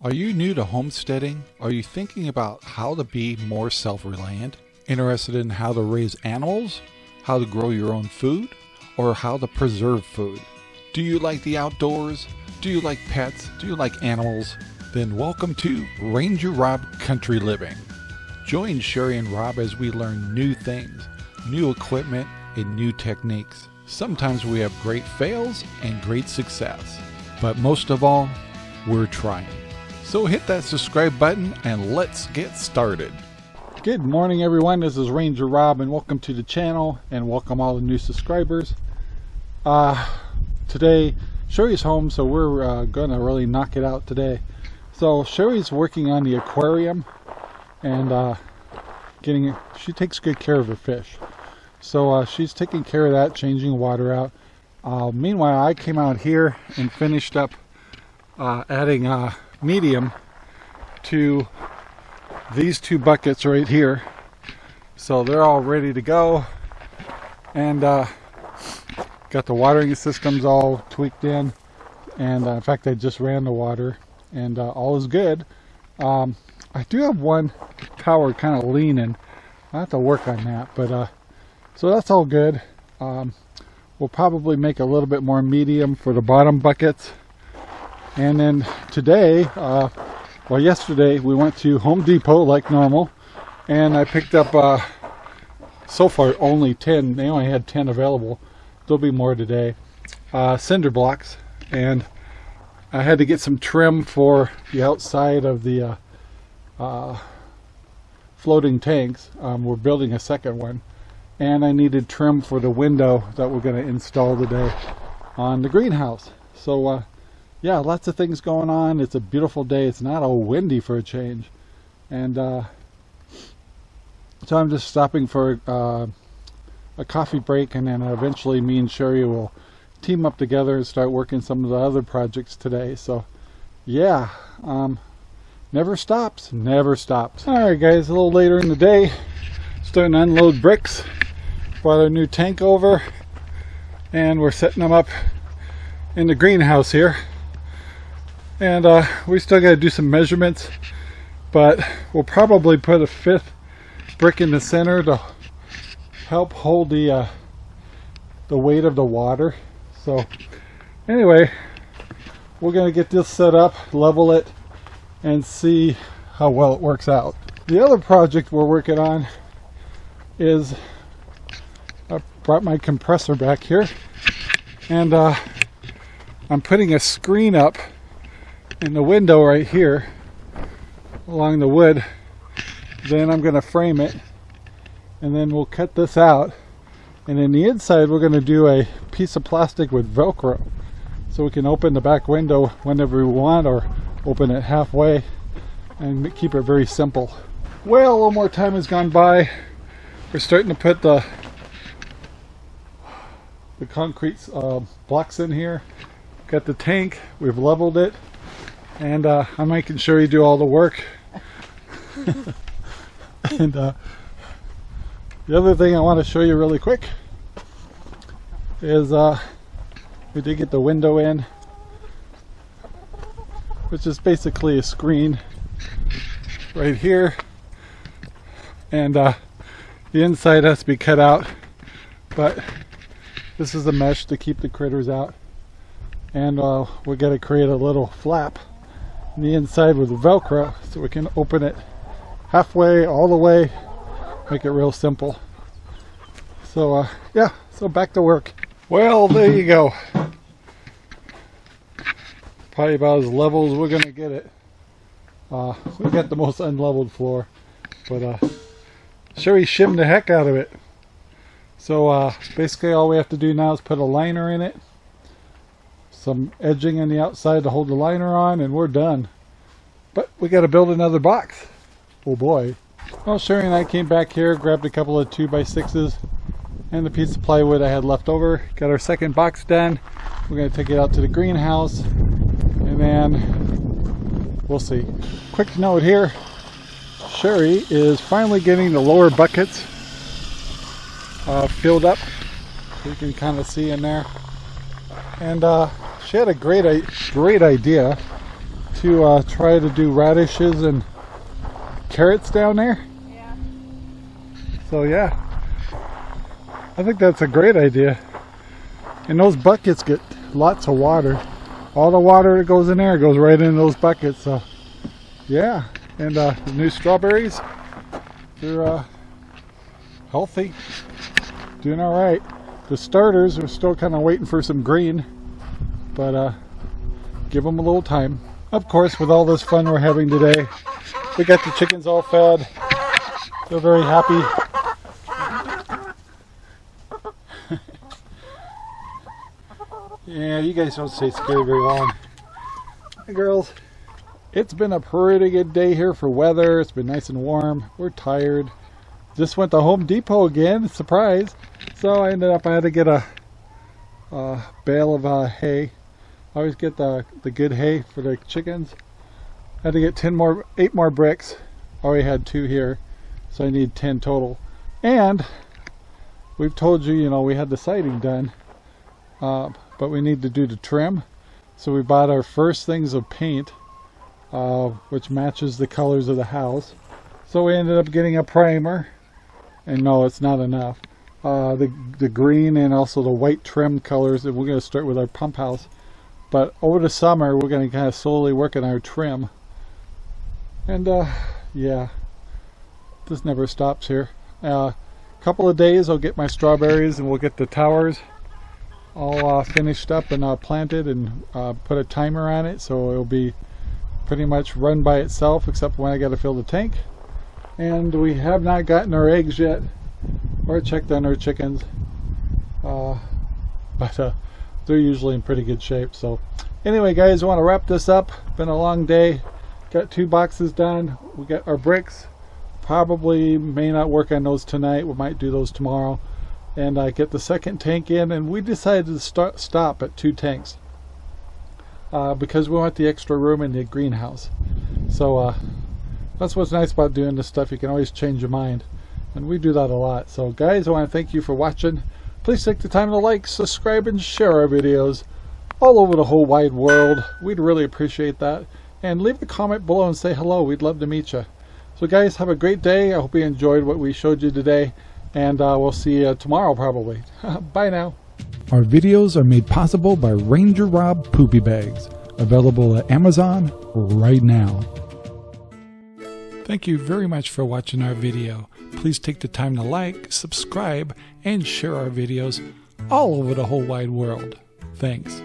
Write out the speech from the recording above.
Are you new to homesteading? Are you thinking about how to be more self reliant? Interested in how to raise animals? How to grow your own food? Or how to preserve food? Do you like the outdoors? Do you like pets? Do you like animals? Then welcome to Ranger Rob Country Living. Join Sherry and Rob as we learn new things, new equipment, and new techniques. Sometimes we have great fails and great success, but most of all, we're trying. So hit that subscribe button and let's get started. Good morning everyone, this is Ranger Rob and welcome to the channel and welcome all the new subscribers. Uh, today Sherry's home so we're uh, gonna really knock it out today. So Sherry's working on the aquarium and uh, getting she takes good care of her fish. So uh, she's taking care of that, changing water out. Uh, meanwhile I came out here and finished up uh, adding uh, medium to these two buckets right here. So they're all ready to go. And uh, got the watering systems all tweaked in. And uh, in fact I just ran the water and uh, all is good. Um, I do have one tower kind of leaning. I have to work on that but uh, so that's all good. Um, we'll probably make a little bit more medium for the bottom buckets and then today, uh, well yesterday, we went to Home Depot like normal. And I picked up, uh, so far only 10, they only had 10 available. There'll be more today. Uh, cinder blocks. And I had to get some trim for the outside of the uh, uh, floating tanks. Um, we're building a second one. And I needed trim for the window that we're going to install today on the greenhouse. So uh, yeah, lots of things going on. It's a beautiful day. It's not all windy for a change. And uh, so I'm just stopping for uh, a coffee break and then eventually me and Sherry will team up together and start working some of the other projects today. So yeah, um, never stops, never stops. All right guys, a little later in the day, starting to unload bricks, brought our new tank over and we're setting them up in the greenhouse here and uh, we still got to do some measurements but we'll probably put a fifth brick in the center to help hold the uh, the weight of the water. So anyway we're gonna get this set up level it and see how well it works out. The other project we're working on is I brought my compressor back here and uh, I'm putting a screen up in the window right here along the wood then I'm going to frame it and then we'll cut this out. And in the inside we're going to do a piece of plastic with velcro so we can open the back window whenever we want or open it halfway and keep it very simple. Well a little more time has gone by. We're starting to put the the concrete uh, blocks in here. Got the tank. We've leveled it and uh, I'm making sure you do all the work. and uh, the other thing I want to show you really quick is uh, we did get the window in, which is basically a screen right here. And uh, the inside has to be cut out, but this is a mesh to keep the critters out. And uh, we got to create a little flap the inside with the velcro so we can open it halfway all the way make it real simple. So uh, yeah so back to work. Well there you go. Probably about as level as we're gonna get it. Uh, we got the most unleveled floor but uh, Sherry shimmed the heck out of it. So uh, basically all we have to do now is put a liner in it some edging on the outside to hold the liner on and we're done. But we got to build another box. Oh boy. Well, Sherry and I came back here, grabbed a couple of 2x6s and the piece of plywood I had left over. Got our second box done. We're going to take it out to the greenhouse and then we'll see. Quick note here. Sherry is finally getting the lower buckets uh, filled up. You can kind of see in there. And uh, she had a great, great idea to uh, try to do radishes and carrots down there. Yeah. So yeah, I think that's a great idea. And those buckets get lots of water. All the water that goes in there goes right in those buckets. So yeah, and uh, the new strawberries, they're uh, healthy, doing all right. The starters are still kind of waiting for some green, but uh, give them a little time. Of course, with all this fun we're having today, we got the chickens all fed. They're very happy. yeah, you guys don't stay scared very long. Hey, girls. It's been a pretty good day here for weather. It's been nice and warm. We're tired. Just went to Home Depot again. Surprise. So I ended up, I had to get a, a bale of uh, hay. I always get the, the good hay for the chickens. I had to get 10 more, 8 more bricks. Already had 2 here. So I need 10 total. And we've told you, you know, we had the siding done. Uh, but we need to do the trim. So we bought our first things of paint uh, which matches the colors of the house. So we ended up getting a primer, and no, it's not enough. Uh, the, the green and also the white trim colors, and we're going to start with our pump house. But over the summer, we're going to kind of slowly work on our trim. And uh, yeah, this never stops here. A uh, couple of days, I'll get my strawberries and we'll get the towers all uh, finished up and uh, planted and uh, put a timer on it so it'll be pretty much run by itself except when I got to fill the tank. And we have not gotten our eggs yet or checked on our chickens. Uh, but uh, they're usually in pretty good shape. So anyway guys, I want to wrap this up. Been a long day. Got two boxes done. We got our bricks. Probably may not work on those tonight. We might do those tomorrow. And I get the second tank in and we decided to start, stop at two tanks uh, because we want the extra room in the greenhouse. So uh, that's what's nice about doing this stuff. You can always change your mind. And we do that a lot. So guys, I want to thank you for watching. Please take the time to like, subscribe, and share our videos all over the whole wide world. We'd really appreciate that. And leave a comment below and say hello. We'd love to meet you. So guys, have a great day. I hope you enjoyed what we showed you today. And uh, we'll see you tomorrow probably. Bye now. Our videos are made possible by Ranger Rob Poopy Bags, available at Amazon right now. Thank you very much for watching our video. Please take the time to like, subscribe, and share our videos all over the whole wide world. Thanks.